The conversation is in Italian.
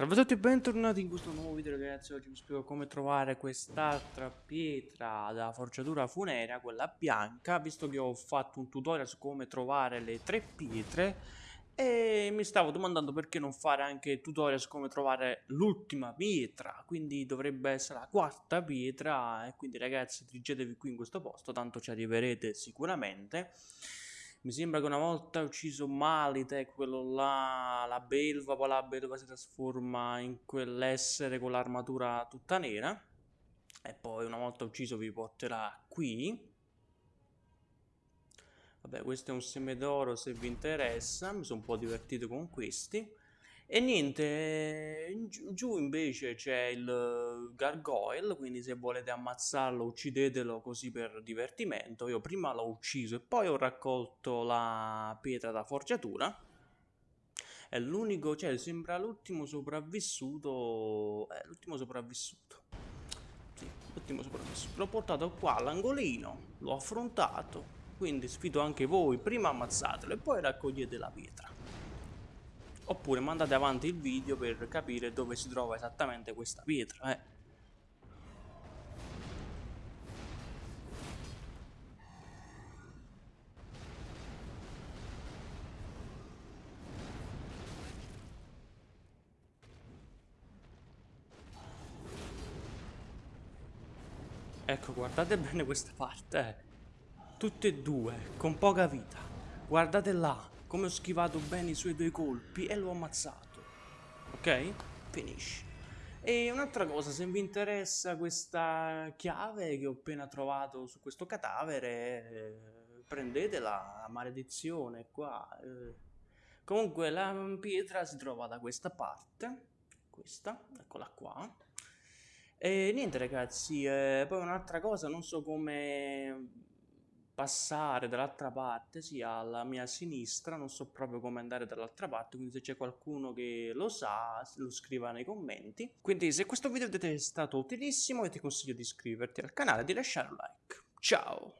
Salve a tutti e bentornati in questo nuovo video ragazzi, oggi vi spiego come trovare quest'altra pietra da forgiatura funera, quella bianca, visto che ho fatto un tutorial su come trovare le tre pietre e mi stavo domandando perché non fare anche tutorial su come trovare l'ultima pietra, quindi dovrebbe essere la quarta pietra e quindi ragazzi dirigetevi qui in questo posto, tanto ci arriverete sicuramente. Mi sembra che una volta ucciso Malite, quello là, la belva, poi la belva si trasforma in quell'essere con l'armatura tutta nera. E poi una volta ucciso vi porterà qui. Vabbè, questo è un seme d'oro se vi interessa, mi sono un po' divertito con questi. E niente, giù invece c'è il gargoyle, quindi se volete ammazzarlo uccidetelo così per divertimento. Io prima l'ho ucciso e poi ho raccolto la pietra da forgiatura. È l'unico, cioè sembra l'ultimo sopravvissuto, è l'ultimo sopravvissuto. Sì, l'ultimo sopravvissuto. L'ho portato qua all'angolino, l'ho affrontato, quindi sfido anche voi, prima ammazzatelo e poi raccogliete la pietra oppure mandate avanti il video per capire dove si trova esattamente questa pietra eh. Ecco, guardate bene questa parte, eh. Tutte e due, con poca vita. Guardate là, come ho schivato bene i suoi due colpi e l'ho ammazzato. Ok? Finisce. E un'altra cosa, se vi interessa questa chiave che ho appena trovato su questo cadavere, eh, prendetela, maledizione qua. Eh. Comunque la pietra si trova da questa parte, questa, eccola qua. E niente ragazzi, eh, poi un'altra cosa, non so come passare dall'altra parte, sì, alla mia sinistra, non so proprio come andare dall'altra parte, quindi se c'è qualcuno che lo sa, lo scriva nei commenti. Quindi se questo video è stato utilissimo, io ti consiglio di iscriverti al canale e di lasciare un like. Ciao!